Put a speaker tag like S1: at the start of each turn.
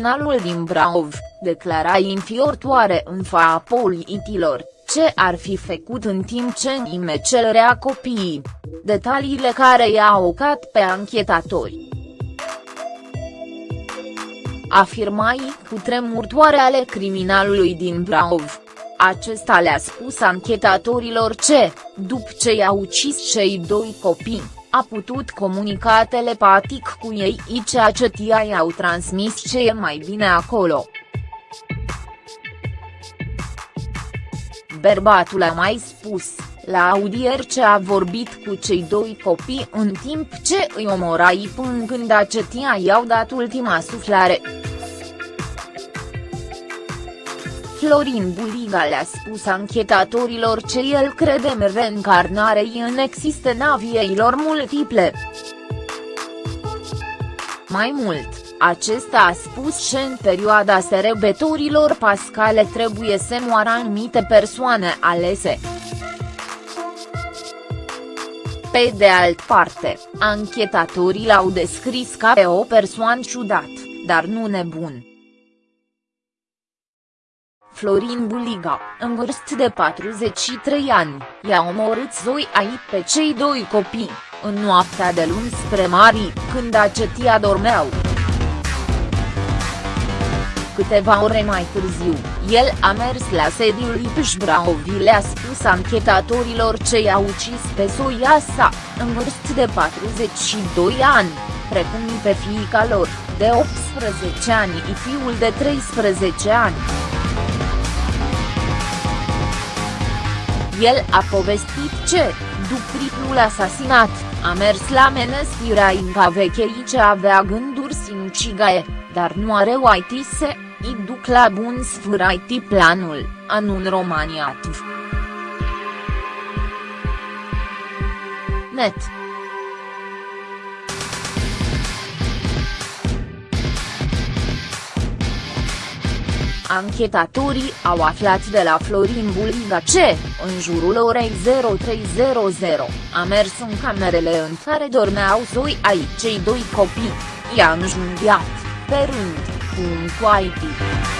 S1: criminalul din Brașov, declara infiortoare în fața politilor, ce ar fi făcut în timp ce Nime cerea copiii. Detaliile care i-au ocat pe anchetatori afirmai tremurtoare ale criminalului din Brașov. Acesta le-a spus anchetatorilor ce, după ce i-a ucis cei doi copii, a putut comunica telepatic cu ei ceea ce tia i-au transmis ce e mai bine acolo. Bărbatul a mai spus, la audier ce a vorbit cu cei doi copii în timp ce îi omorai până când acetia i-au dat ultima suflare. Florin Buliga le-a spus anchetatorilor ce el crede în reîncarnare în existența vieilor multiple. Mai mult, acesta a spus că în perioada serebetorilor pascale trebuie să moară anumite persoane alese. Pe de alt parte, anchetatorii l-au descris ca pe o persoană ciudat, dar nu nebun. Florin Buliga, în vârstă de 43 ani, i-a omorât zoi ai pe cei doi copii, în noaptea de luni spre mari, când acetia dormeau. Câteva ore mai târziu, el a mers la sediul Ipș Braovi le-a spus anchetatorilor ce i-a ucis pe soia sa, în vârstă de 42 ani, precum pe fiica lor, de 18 ani și fiul de 13 ani. El a povestit ce, după triplul asasinat, a mers la menestirea Inca Vechei ce avea gânduri sinucigae, dar nu are oaitise, i duc la bun sfârșit planul, anun Romania Net. Anchetatorii au aflat de la Florin Buliga ce, în jurul orei 0300, a mers în camerele în care dormeau zoi ai cei doi copii, i-a înjunghiat, pe rând, cu un coaitic.